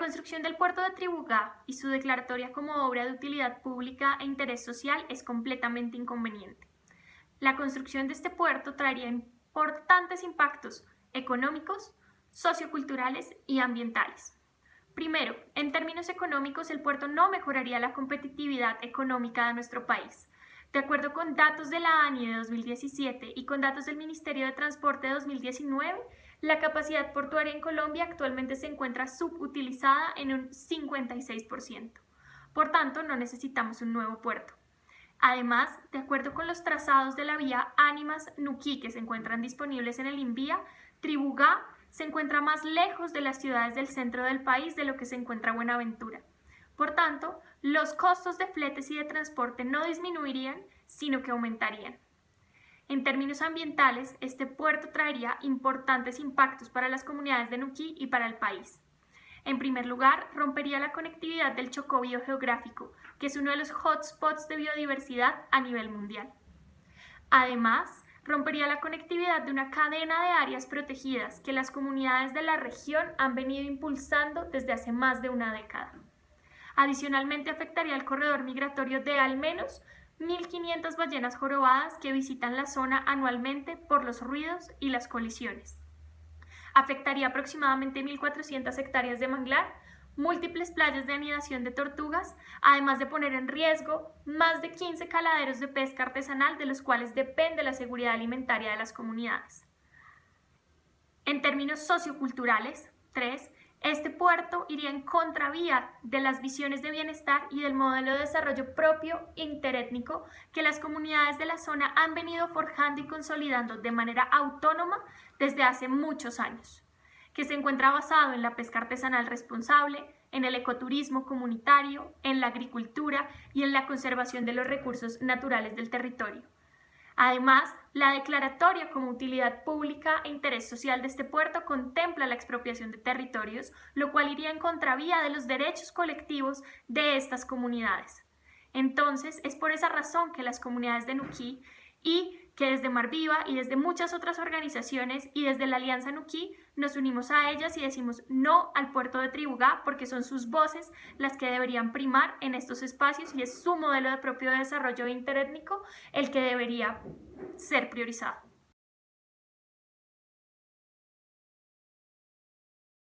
Construcción del puerto de Tribugá y su declaratoria como obra de utilidad pública e interés social es completamente inconveniente. La construcción de este puerto traería importantes impactos económicos, socioculturales y ambientales. Primero, en términos económicos, el puerto no mejoraría la competitividad económica de nuestro país. De acuerdo con datos de la ANI de 2017 y con datos del Ministerio de Transporte de 2019, la capacidad portuaria en Colombia actualmente se encuentra subutilizada en un 56%. Por tanto, no necesitamos un nuevo puerto. Además, de acuerdo con los trazados de la vía Ánimas-Nuquí que se encuentran disponibles en el Invía, Tribugá se encuentra más lejos de las ciudades del centro del país de lo que se encuentra Buenaventura. Por tanto, los costos de fletes y de transporte no disminuirían, sino que aumentarían. En términos ambientales, este puerto traería importantes impactos para las comunidades de Nuquí y para el país. En primer lugar, rompería la conectividad del Chocó biogeográfico, que es uno de los hotspots de biodiversidad a nivel mundial. Además, rompería la conectividad de una cadena de áreas protegidas que las comunidades de la región han venido impulsando desde hace más de una década. Adicionalmente afectaría el corredor migratorio de al menos 1.500 ballenas jorobadas que visitan la zona anualmente por los ruidos y las colisiones. Afectaría aproximadamente 1.400 hectáreas de manglar, múltiples playas de anidación de tortugas, además de poner en riesgo más de 15 caladeros de pesca artesanal de los cuales depende la seguridad alimentaria de las comunidades. En términos socioculturales, 3. Este puerto iría en contravía de las visiones de bienestar y del modelo de desarrollo propio interétnico que las comunidades de la zona han venido forjando y consolidando de manera autónoma desde hace muchos años, que se encuentra basado en la pesca artesanal responsable, en el ecoturismo comunitario, en la agricultura y en la conservación de los recursos naturales del territorio. Además, la declaratoria como utilidad pública e interés social de este puerto contempla la expropiación de territorios, lo cual iría en contravía de los derechos colectivos de estas comunidades. Entonces, es por esa razón que las comunidades de Nuquí y que desde Marviva y desde muchas otras organizaciones y desde la Alianza Nuquí nos unimos a ellas y decimos no al puerto de Tribugá porque son sus voces las que deberían primar en estos espacios y es su modelo de propio desarrollo interétnico el que debería ser priorizado.